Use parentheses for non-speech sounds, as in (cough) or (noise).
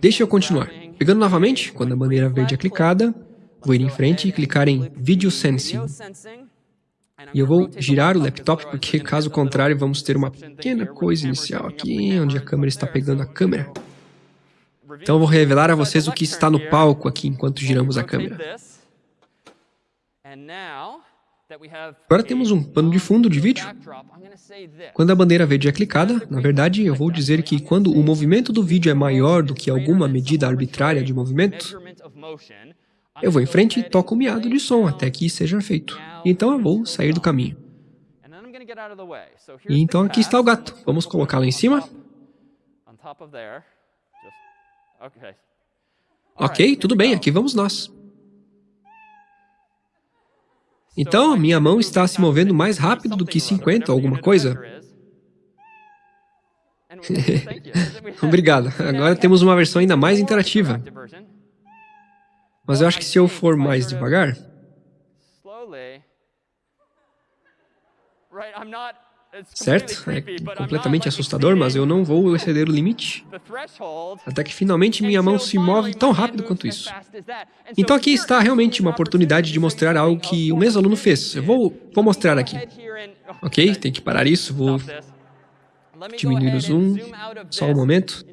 Deixa eu continuar. Pegando novamente, quando a bandeira verde é clicada, vou ir em frente e clicar em Video Sensing. E eu vou girar o laptop, porque caso contrário vamos ter uma pequena coisa inicial aqui, onde a câmera está pegando a câmera. Então eu vou revelar a vocês o que está no palco aqui enquanto giramos a câmera. Agora temos um pano de fundo de vídeo. Quando a bandeira verde é clicada, na verdade eu vou dizer que quando o movimento do vídeo é maior do que alguma medida arbitrária de movimento, eu vou em frente e toco o miado de som até que seja feito. Então eu vou sair do caminho. E então aqui está o gato. Vamos colocá-lo em cima. Ok, tudo bem, aqui vamos nós. Então, minha mão está se movendo mais rápido do que 50 ou alguma coisa. (laughs) Obrigado. Agora temos uma versão ainda mais interativa. Mas eu acho que se eu for mais devagar... Certo? É completamente assustador, mas eu não vou exceder o limite. Até que finalmente minha mão se move tão rápido quanto isso. Então aqui está realmente uma oportunidade de mostrar algo que o mesmo aluno fez. Eu vou, vou mostrar aqui. Ok, tem que parar isso, vou diminuir o zoom, só um momento.